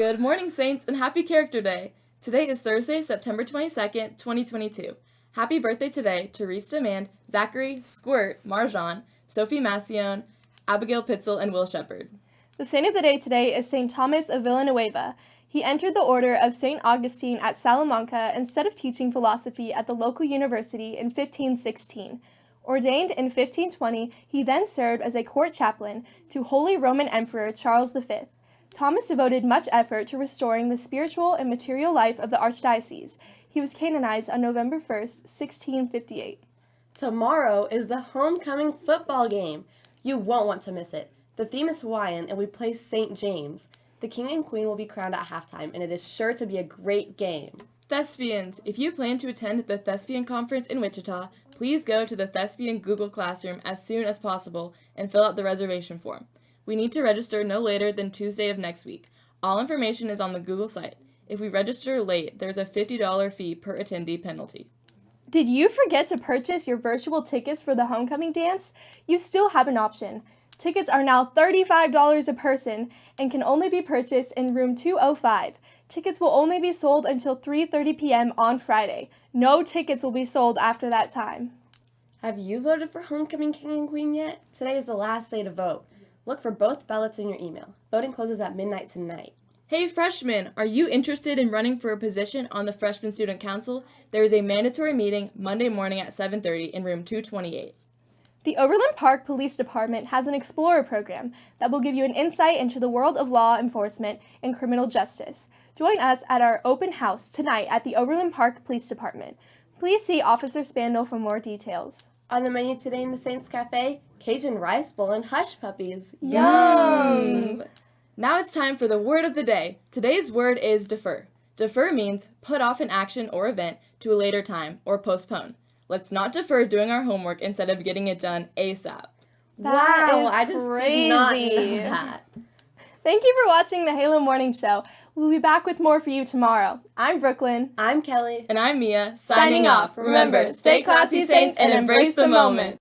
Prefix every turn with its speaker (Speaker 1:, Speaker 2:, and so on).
Speaker 1: Good morning, Saints, and happy Character Day. Today is Thursday, September 22nd, 2022. Happy birthday today to Reese Demand, Zachary, Squirt, Marjan, Sophie Massione, Abigail Pitzel, and Will Shepard.
Speaker 2: The saint of the day today is St. Thomas of Villanueva. He entered the order of St. Augustine at Salamanca instead of teaching philosophy at the local university in 1516. Ordained in 1520, he then served as a court chaplain to Holy Roman Emperor Charles V. Thomas devoted much effort to restoring the spiritual and material life of the archdiocese. He was canonized on November 1, 1658.
Speaker 3: Tomorrow is the homecoming football game. You won't want to miss it. The theme is Hawaiian and we play St. James. The king and queen will be crowned at halftime and it is sure to be a great game.
Speaker 1: Thespians, if you plan to attend the Thespian Conference in Wichita, please go to the Thespian Google Classroom as soon as possible and fill out the reservation form. We need to register no later than Tuesday of next week. All information is on the Google site. If we register late, there's a $50 fee per attendee penalty.
Speaker 2: Did you forget to purchase your virtual tickets for the homecoming dance? You still have an option. Tickets are now $35 a person and can only be purchased in room 205. Tickets will only be sold until 3.30 p.m. on Friday. No tickets will be sold after that time.
Speaker 3: Have you voted for homecoming king and queen yet? Today is the last day to vote. Look for both ballots in your email. Voting closes at midnight tonight.
Speaker 1: Hey freshmen, are you interested in running for a position on the Freshman Student Council? There is a mandatory meeting Monday morning at 7.30 in room 228.
Speaker 2: The Overland Park Police Department has an Explorer program that will give you an insight into the world of law enforcement and criminal justice. Join us at our open house tonight at the Overland Park Police Department. Please see Officer Spandel for more details.
Speaker 3: On the menu today in the Saints Cafe, Cajun rice bowl and hush puppies.
Speaker 2: Yum!
Speaker 1: Now it's time for the word of the day. Today's word is defer. Defer means put off an action or event to a later time or postpone. Let's not defer doing our homework instead of getting it done ASAP.
Speaker 2: That
Speaker 3: wow,
Speaker 2: is
Speaker 3: I just
Speaker 2: crazy.
Speaker 3: did not know that.
Speaker 2: Thank you for watching the Halo Morning Show. We'll be back with more for you tomorrow. I'm Brooklyn.
Speaker 3: I'm Kelly.
Speaker 1: And I'm Mia,
Speaker 2: Signing off. Remember, stay classy, Saints, and embrace the moment.